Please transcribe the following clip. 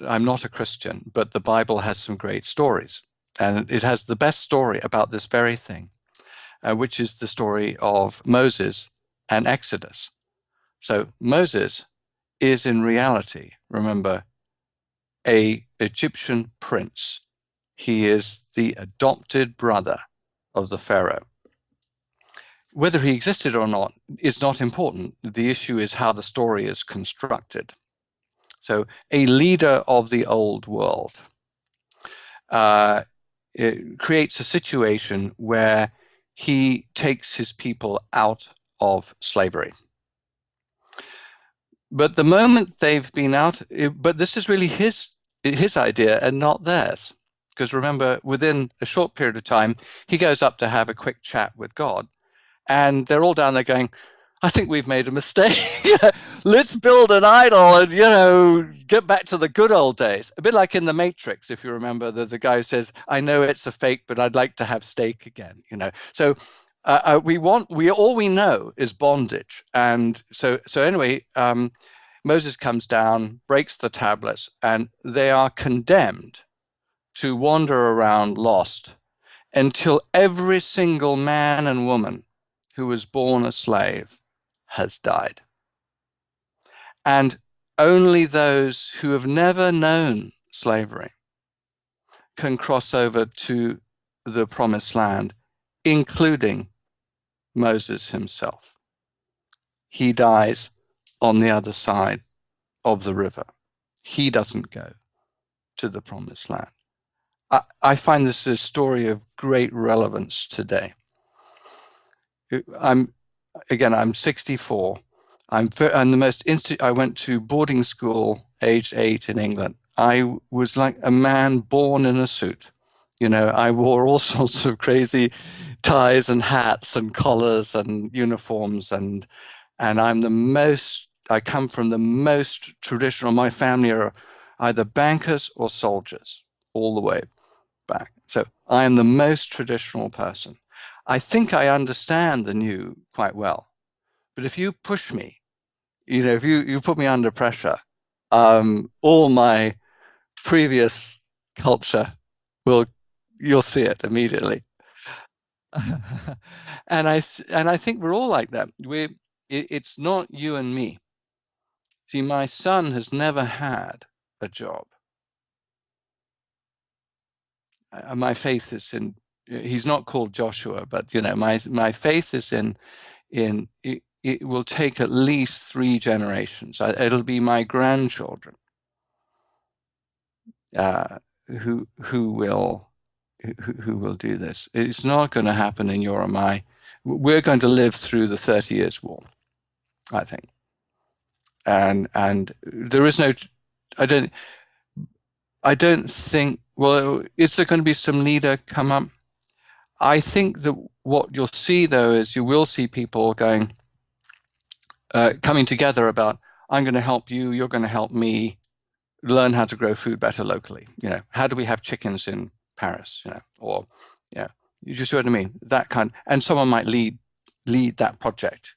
I'm not a Christian, but the Bible has some great stories. And it has the best story about this very thing, uh, which is the story of Moses and Exodus. So Moses is in reality, remember, a Egyptian prince. He is the adopted brother of the Pharaoh. Whether he existed or not is not important. The issue is how the story is constructed. So a leader of the old world uh, creates a situation where he takes his people out of slavery. But the moment they've been out, but this is really his, his idea and not theirs. Because remember, within a short period of time, he goes up to have a quick chat with God. And they're all down there going, I think we've made a mistake. Let's build an idol and, you know, get back to the good old days. A bit like in The Matrix, if you remember, the, the guy who says, I know it's a fake, but I'd like to have steak again, you know. So uh, uh, we want, we all we know is bondage. And so, so anyway, um, Moses comes down, breaks the tablets, and they are condemned to wander around lost until every single man and woman who was born a slave has died. And only those who have never known slavery can cross over to the promised land, including Moses himself. He dies on the other side of the river. He doesn't go to the promised land. I, I find this a story of great relevance today. I'm again, I'm 64. I'm, I'm the most. I went to boarding school aged eight in England. I was like a man born in a suit. You know, I wore all sorts of crazy ties and hats and collars and uniforms and and I'm the most I come from the most traditional my family are either bankers or soldiers all the way back so I am the most traditional person I think I understand the new quite well. But if you push me, you know, if you, you put me under pressure, um, all my previous culture will, you'll see it immediately. and I and I think we're all like that. We it, it's not you and me. See, my son has never had a job. Uh, my faith is in he's not called Joshua, but you know, my my faith is in in it, it will take at least three generations. It'll be my grandchildren uh, who who will who, who will do this. It's not going to happen in your or my. We're going to live through the Thirty Years' War, I think, and and there is no. I don't. I don't think. Well, is there going to be some leader come up? I think that what you'll see though is you will see people going, uh, coming together about, I'm going to help you, you're going to help me learn how to grow food better locally. You know, how do we have chickens in Paris? You know, or yeah, you just see what I mean. That kind, and someone might lead lead that project.